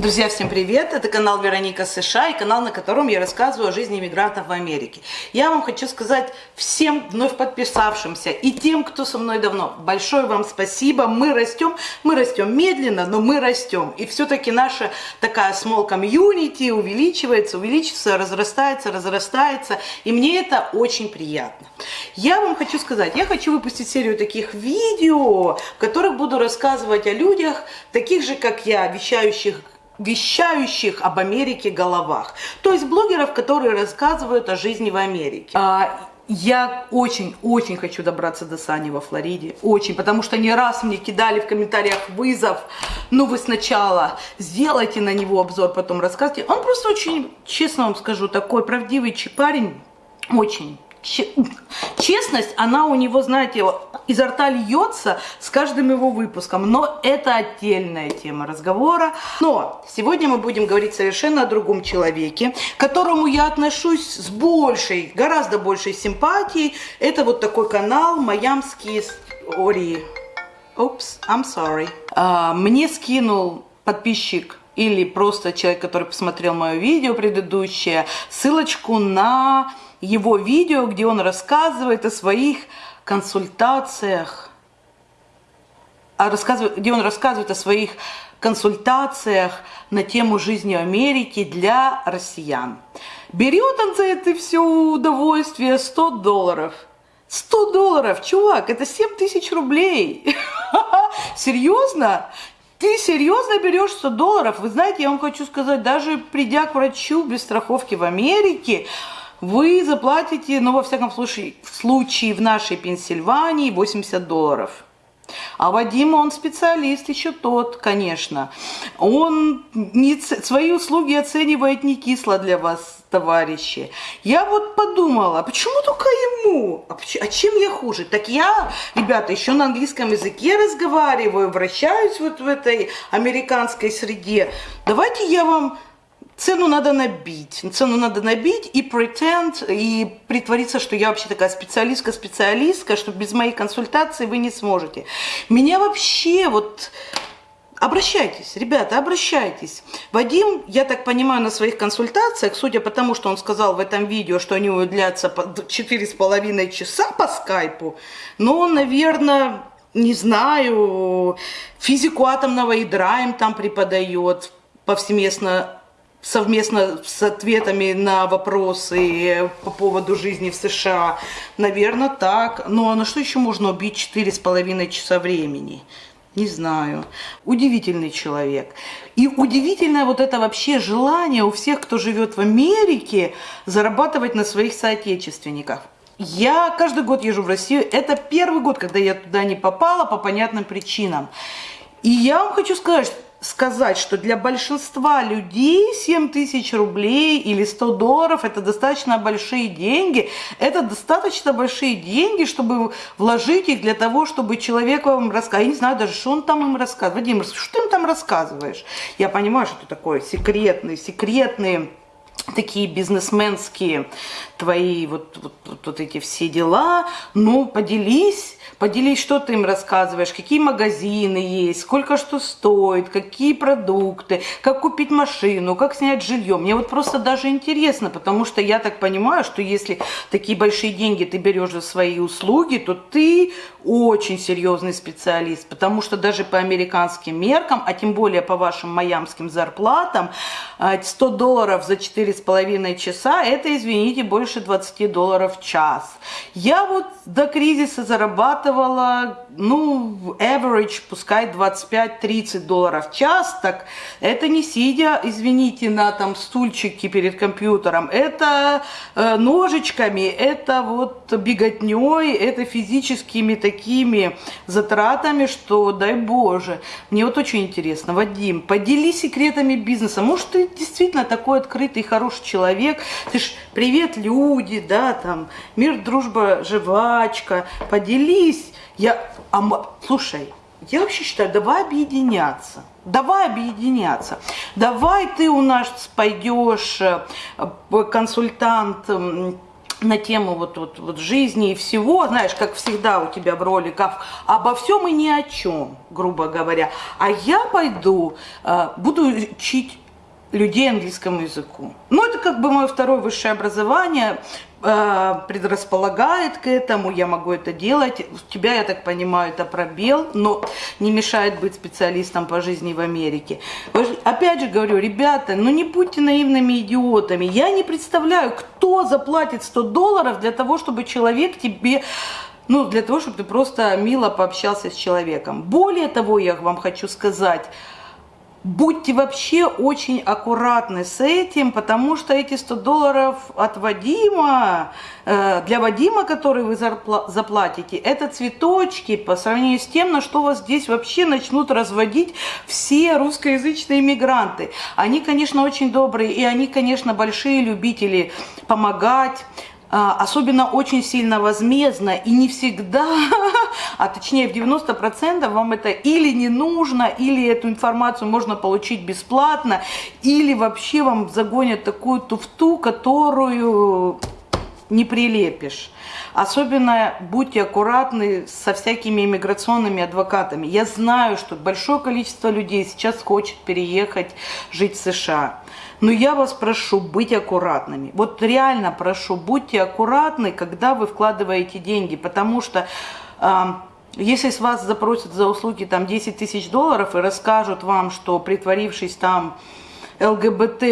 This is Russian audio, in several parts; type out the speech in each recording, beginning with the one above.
Друзья, всем привет! Это канал Вероника США и канал, на котором я рассказываю о жизни иммигрантов в Америке. Я вам хочу сказать всем вновь подписавшимся и тем, кто со мной давно, большое вам спасибо. Мы растем, мы растем медленно, но мы растем. И все-таки наша такая small community увеличивается, увеличивается, разрастается, разрастается. И мне это очень приятно. Я вам хочу сказать, я хочу выпустить серию таких видео, в которых буду рассказывать о людях, таких же, как я, вещающих вещающих об Америке головах. То есть блогеров, которые рассказывают о жизни в Америке. А, я очень-очень хочу добраться до Сани во Флориде. Очень. Потому что не раз мне кидали в комментариях вызов. Ну, вы сначала сделайте на него обзор, потом расскажите. Он просто очень, честно вам скажу, такой правдивый парень. Очень честность, она у него, знаете, изо рта льется с каждым его выпуском. Но это отдельная тема разговора. Но сегодня мы будем говорить совершенно о другом человеке, к которому я отношусь с большей, гораздо большей симпатией. Это вот такой канал «Майамские истории». Oops, I'm sorry. А, мне скинул подписчик или просто человек, который посмотрел мое видео предыдущее, ссылочку на его видео, где он рассказывает о своих консультациях, а где он рассказывает о своих консультациях на тему жизни Америки для россиян. Берет он за это все удовольствие 100 долларов. 100 долларов, чувак, это 7 тысяч рублей. Серьезно? Ты серьезно берешь 100 долларов? Вы знаете, я вам хочу сказать, даже придя к врачу без страховки в Америке, вы заплатите, ну, во всяком случае, в случае в нашей Пенсильвании 80 долларов. А Вадим, он специалист еще тот, конечно. Он не, свои услуги оценивает не кисло для вас, товарищи. Я вот подумала, почему только ему? А, а чем я хуже? Так я, ребята, еще на английском языке разговариваю, вращаюсь вот в этой американской среде. Давайте я вам Цену надо набить. Цену надо набить и pretend, и притвориться, что я вообще такая специалистка-специалистка, что без моей консультации вы не сможете. Меня вообще вот... Обращайтесь, ребята, обращайтесь. Вадим, я так понимаю, на своих консультациях, судя по тому, что он сказал в этом видео, что они длятся 4,5 часа по скайпу, но он, наверное, не знаю, физику атомного ядра им там преподает повсеместно совместно с ответами на вопросы по поводу жизни в США. Наверное, так. Ну а на что еще можно убить четыре с половиной часа времени? Не знаю. Удивительный человек. И удивительное вот это вообще желание у всех, кто живет в Америке, зарабатывать на своих соотечественниках. Я каждый год езжу в Россию. Это первый год, когда я туда не попала по понятным причинам. И я вам хочу сказать, сказать, что для большинства людей 7 тысяч рублей или 100 долларов это достаточно большие деньги. Это достаточно большие деньги, чтобы вложить их для того, чтобы человек вам рассказал. Я не знаю даже, что он там им рассказывает. Вадим, что ты им там рассказываешь? Я понимаю, что это такое секретный, секретные такие бизнесменские твои вот, вот, вот, эти все дела. Ну, поделись Поделись, что ты им рассказываешь, какие магазины есть, сколько что стоит, какие продукты, как купить машину, как снять жилье. Мне вот просто даже интересно, потому что я так понимаю, что если такие большие деньги ты берешь за свои услуги, то ты очень серьезный специалист, потому что даже по американским меркам, а тем более по вашим майамским зарплатам, 100 а, долларов за 4,5 часа, это, извините, больше 20 долларов в час. Я вот до кризиса зарабатывала, ну, average, пускай 25-30 долларов в час, так это не сидя, извините, на там стульчике перед компьютером, это э, ножичками, это вот беготней, это физическими такими затратами, что дай боже. Мне вот очень интересно, Вадим, поделись секретами бизнеса, может ты действительно такой открытый, хороший человек, ты ж привет, люди, да, там, мир, дружба, жвачка, поделись я... А, слушай, я вообще считаю, давай объединяться. Давай объединяться. Давай ты у нас пойдешь э, консультант на тему вот, вот, вот жизни и всего, знаешь, как всегда у тебя в роликах, обо всем и ни о чем, грубо говоря. А я пойду, э, буду учить людей английскому языку. Ну, это как бы мое второе высшее образование, э, предрасполагает к этому, я могу это делать. У тебя, я так понимаю, это пробел, но не мешает быть специалистом по жизни в Америке. Опять же говорю, ребята, ну не будьте наивными идиотами. Я не представляю, кто заплатит 100 долларов для того, чтобы человек тебе ну, для того, чтобы ты просто мило пообщался с человеком. Более того, я вам хочу сказать, Будьте вообще очень аккуратны с этим, потому что эти 100 долларов от Вадима, э, для Вадима, который вы заплатите, это цветочки по сравнению с тем, на что вас здесь вообще начнут разводить все русскоязычные иммигранты. Они, конечно, очень добрые, и они, конечно, большие любители помогать, особенно очень сильно возмездно и не всегда, а точнее в 90% вам это или не нужно, или эту информацию можно получить бесплатно, или вообще вам загонят такую туфту, которую не прилепишь. Особенно будьте аккуратны со всякими иммиграционными адвокатами. Я знаю, что большое количество людей сейчас хочет переехать жить в США. Но я вас прошу быть аккуратными. Вот реально прошу, будьте аккуратны, когда вы вкладываете деньги, потому что... Э, если с вас запросят за услуги там 10 тысяч долларов и расскажут вам, что притворившись там ЛГБТ,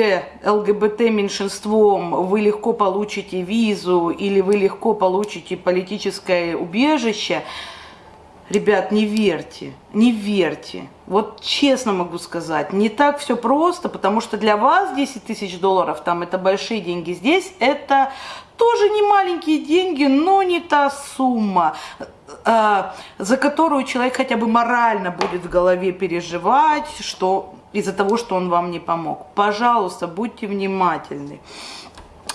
ЛГБТ меньшинством вы легко получите визу или вы легко получите политическое убежище, Ребят, не верьте, не верьте. Вот честно могу сказать, не так все просто, потому что для вас 10 тысяч долларов, там это большие деньги, здесь это тоже не маленькие деньги, но не та сумма, э, за которую человек хотя бы морально будет в голове переживать, что из-за того, что он вам не помог. Пожалуйста, будьте внимательны.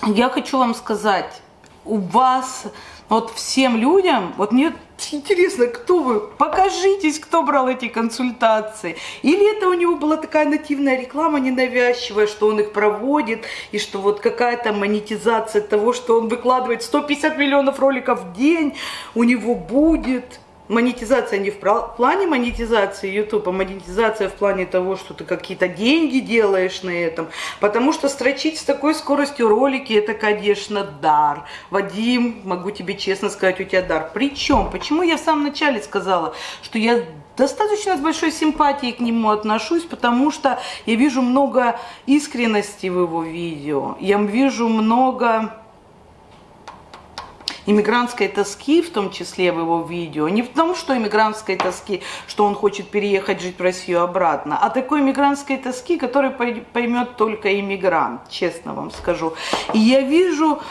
Я хочу вам сказать, у вас, вот всем людям, вот мне интересно, кто вы, покажитесь, кто брал эти консультации. Или это у него была такая нативная реклама ненавязчивая, что он их проводит, и что вот какая-то монетизация того, что он выкладывает 150 миллионов роликов в день, у него будет монетизация не в плане монетизации YouTube, а монетизация в плане того, что ты какие-то деньги делаешь на этом. Потому что строчить с такой скоростью ролики, это, конечно, дар. Вадим, могу тебе честно сказать, у тебя дар. Причем, почему я в самом начале сказала, что я достаточно с большой симпатией к нему отношусь, потому что я вижу много искренности в его видео, я вижу много иммигрантской тоски, в том числе в его видео, не в том, что иммигрантской тоски, что он хочет переехать жить в Россию обратно, а такой иммигрантской тоски, которую поймет только иммигрант, честно вам скажу. И я вижу...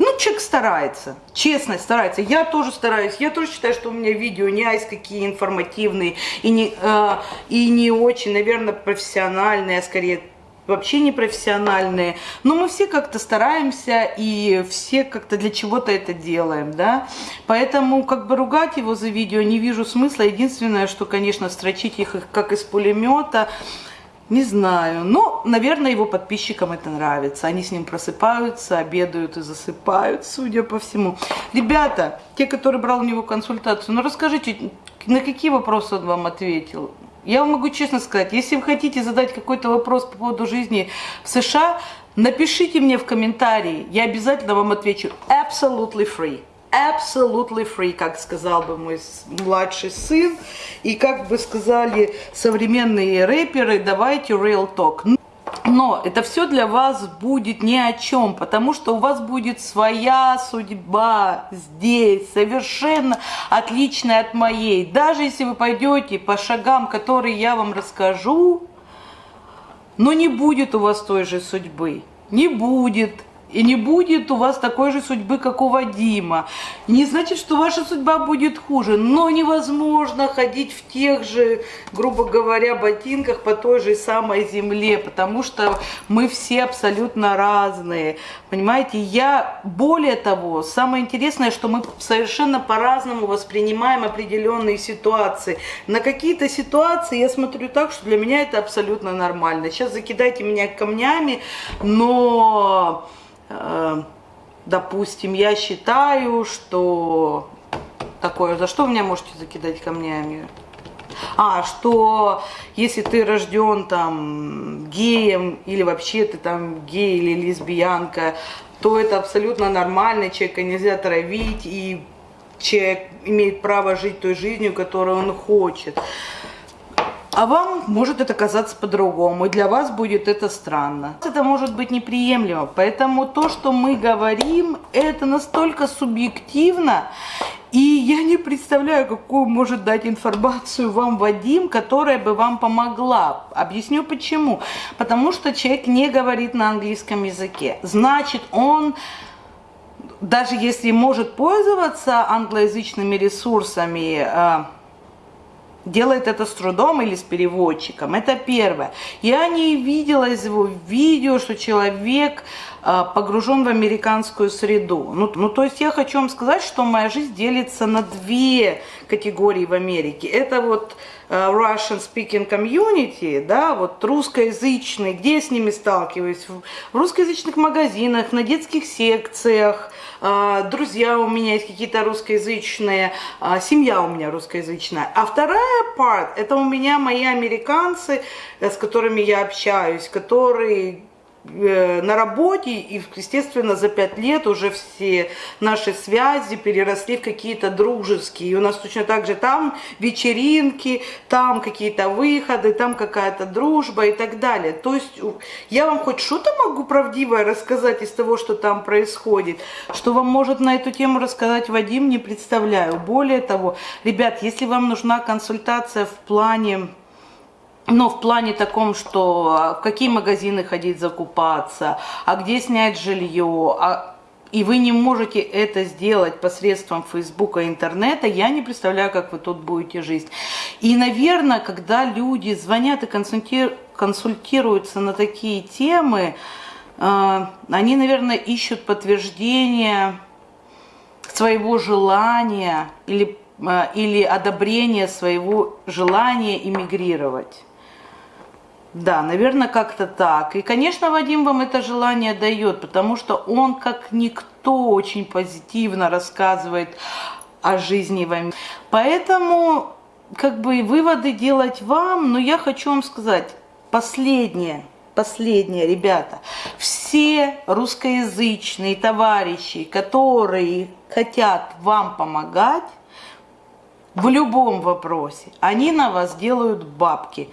Ну, человек старается, честно старается. Я тоже стараюсь. Я тоже считаю, что у меня видео не айс какие информативные и не, э, и не очень, наверное, профессиональные, а скорее вообще непрофессиональные, но мы все как-то стараемся и все как-то для чего-то это делаем, да, поэтому как бы ругать его за видео не вижу смысла, единственное, что, конечно, строчить их как из пулемета, не знаю, но, наверное, его подписчикам это нравится. Они с ним просыпаются, обедают и засыпают, судя по всему. Ребята, те, которые брал у него консультацию, ну расскажите, на какие вопросы он вам ответил? Я вам могу честно сказать, если вы хотите задать какой-то вопрос по поводу жизни в США, напишите мне в комментарии, я обязательно вам отвечу absolutely free. Absolutely free, как сказал бы мой младший сын, и как бы сказали современные рэперы, давайте real talk. Но это все для вас будет ни о чем, потому что у вас будет своя судьба здесь, совершенно отличная от моей. Даже если вы пойдете по шагам, которые я вам расскажу, но не будет у вас той же судьбы. Не будет. И не будет у вас такой же судьбы, как у Вадима. Не значит, что ваша судьба будет хуже, но невозможно ходить в тех же, грубо говоря, ботинках по той же самой земле, потому что мы все абсолютно разные. Понимаете, я, более того, самое интересное, что мы совершенно по-разному воспринимаем определенные ситуации. На какие-то ситуации я смотрю так, что для меня это абсолютно нормально. Сейчас закидайте меня камнями, но допустим, я считаю, что такое, за что вы меня можете закидать камнями? А, что если ты рожден там геем или вообще ты там гей или лесбиянка, то это абсолютно нормально, человека нельзя травить, и человек имеет право жить той жизнью, которую он хочет. А вам может это казаться по-другому, и для вас будет это странно. Это может быть неприемлемо, поэтому то, что мы говорим, это настолько субъективно, и я не представляю, какую может дать информацию вам Вадим, которая бы вам помогла. Объясню почему. Потому что человек не говорит на английском языке. Значит, он даже если может пользоваться англоязычными ресурсами, э, делает это с трудом или с переводчиком. Это первое. Я не видела из его видео, что человек э, погружен в американскую среду. Ну, ну, то есть я хочу вам сказать, что моя жизнь делится на две категории в Америке. Это вот Russian speaking community, да, вот русскоязычные, где я с ними сталкиваюсь? В русскоязычных магазинах, на детских секциях, э, друзья у меня есть какие-то русскоязычные, семья у меня русскоязычная. А вторая part, это у меня мои американцы, с которыми я общаюсь, которые Э, на работе, и, естественно, за пять лет уже все наши связи переросли в какие-то дружеские. И у нас точно так же там вечеринки, там какие-то выходы, там какая-то дружба и так далее. То есть я вам хоть что-то могу правдивое рассказать из того, что там происходит, что вам может на эту тему рассказать Вадим, не представляю. Более того, ребят, если вам нужна консультация в плане но в плане таком, что а, в какие магазины ходить закупаться, а где снять жилье, а, и вы не можете это сделать посредством Фейсбука и интернета, я не представляю, как вы тут будете жить. И, наверное, когда люди звонят и консультируются на такие темы, э, они, наверное, ищут подтверждение своего желания или, э, или одобрение своего желания иммигрировать. Да, наверное, как-то так. И, конечно, Вадим вам это желание дает, потому что он, как никто, очень позитивно рассказывает о жизни в Америке. Поэтому, как бы, выводы делать вам, но я хочу вам сказать, последнее, последнее, ребята, все русскоязычные товарищи, которые хотят вам помогать, в любом вопросе, они на вас делают бабки.